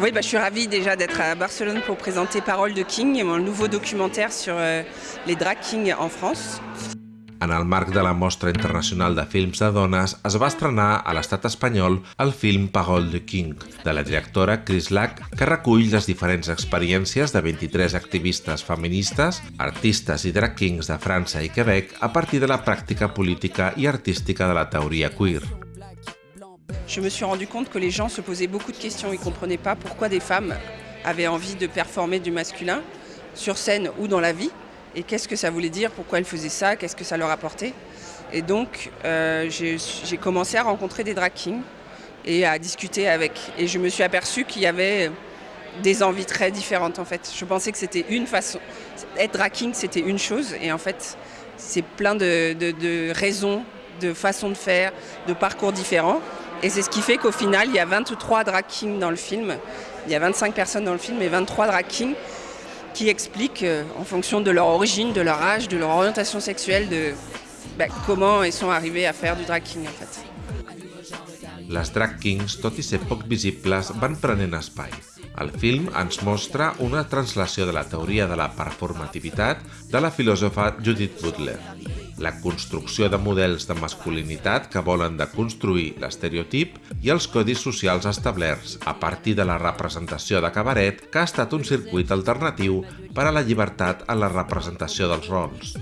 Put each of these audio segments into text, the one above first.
Oui, bah, je suis ravie déjà d'être à Barcelone pour présenter Parole de King, mon nouveau documentaire sur euh, les drag kings en France. En el marc de la Mostra Internacional de Films de Dones es va estrenar a l'estat espanyol el film Parole de King, de la directora Chris Lack, que recull les diferents experiències de 23 activistes feministes, artistes i drag kings de França i Quebec a partir de la pràctica política i artística de la teoria queer. Je me suis rendu compte que les gens se posaient beaucoup de questions. Ils ne comprenaient pas pourquoi des femmes avaient envie de performer du masculin sur scène ou dans la vie. Et qu'est-ce que ça voulait dire, pourquoi elles faisaient ça, qu'est-ce que ça leur apportait? Et donc, euh, j'ai commencé à rencontrer des drag kings et à discuter avec. Et je me suis aperçue qu'il y avait des envies très différentes en fait. Je pensais que c'était une façon. Être drag king, c'était une chose. Et en fait, c'est plein de, de raisons, de façons de faire, de parcours différents. Et c'est ce qui fait qu'au final, il y a 23 drag kings dans le film. Il y a 25 personnes dans le film et 23 drag kings qui expliquent, euh, en fonction de leur origine, de leur âge, de leur orientation sexuelle, de bah, comment ils sont arrivés à faire du drag king en fait. Les drag kings, tot i ser poc visibles, van prenent espai. El film ens mostra una translació de la teoria de la performativitat de la filòsofa Judith Butler la construcció de models de masculinitat que volen deconstruir l'estereotip i els codis socials establerts a partir de la representació de cabaret que ha estat un circuit alternatiu per a la llibertat en la representació dels rols.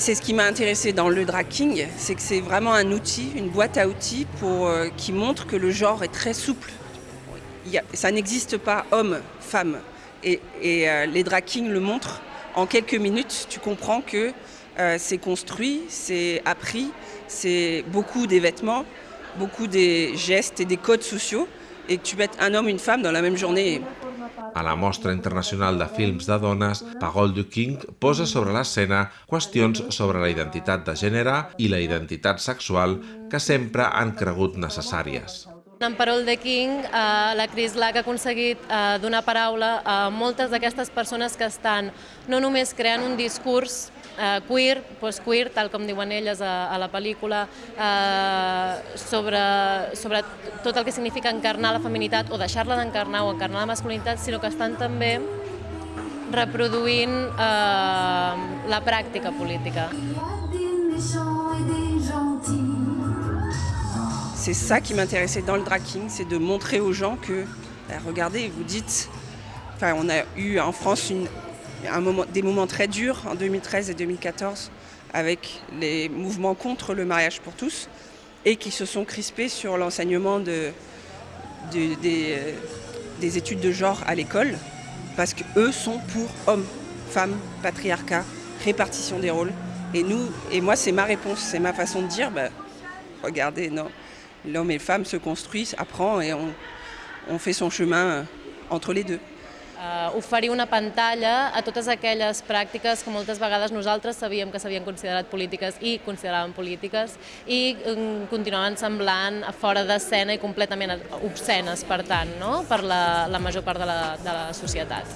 C'est ce qui m'a intéressé dans le drag king, c'est que c'est vraiment un outil, une boîte à outils euh, qui montre que le genre est très souple. ça n'existe pas homme, femme. Et, euh, les drag kings le montrent. En quelques minutes, tu comprends que euh, c'est construit, c'est appris, c'est beaucoup des vêtements, beaucoup des gestes et des codes sociaux. Et que tu mets un homme, une femme dans la même journée, A la Mostra Internacional de Films de Dones, Pagol du King posa sobre l'escena qüestions sobre la identitat de gènere i la identitat sexual que sempre han cregut necessàries. En Parol de King, eh, la Chris Lack ha aconseguit eh, donar paraula a moltes d'aquestes persones que estan no només creant un discurs eh, queer, post-queer, tal com diuen elles a, a la pel·lícula, eh, sobre, sobre tot el que significa encarnar la feminitat o deixar-la d'encarnar o encarnar la masculinitat, sinó que estan també reproduint eh, la pràctica política. C'est ça qui m'intéressait dans le drag king, c'est de montrer aux gens que, bah, regardez, vous dites, enfin on a eu en France un moment, des moments très durs en 2013 et 2014 avec les mouvements contre le mariage pour tous et qui se sont crispés sur l'enseignement euh, des études de genre à l'école parce qu'eux sont pour hommes, femmes, patriarcat, répartition des rôles. Et nous, et moi c'est ma réponse, c'est ma façon de dire, bah, regardez, non, l'homme et la femme se construisent, apprend et on, on fait son chemin entre les deux. Uh, oferir una pantalla a totes aquelles pràctiques que moltes vegades nosaltres sabíem que s'havien considerat polítiques i consideraven polítiques i um, continuaven semblant fora d'escena i completament obscenes, per tant, no? per la, la major part de la, de la societat.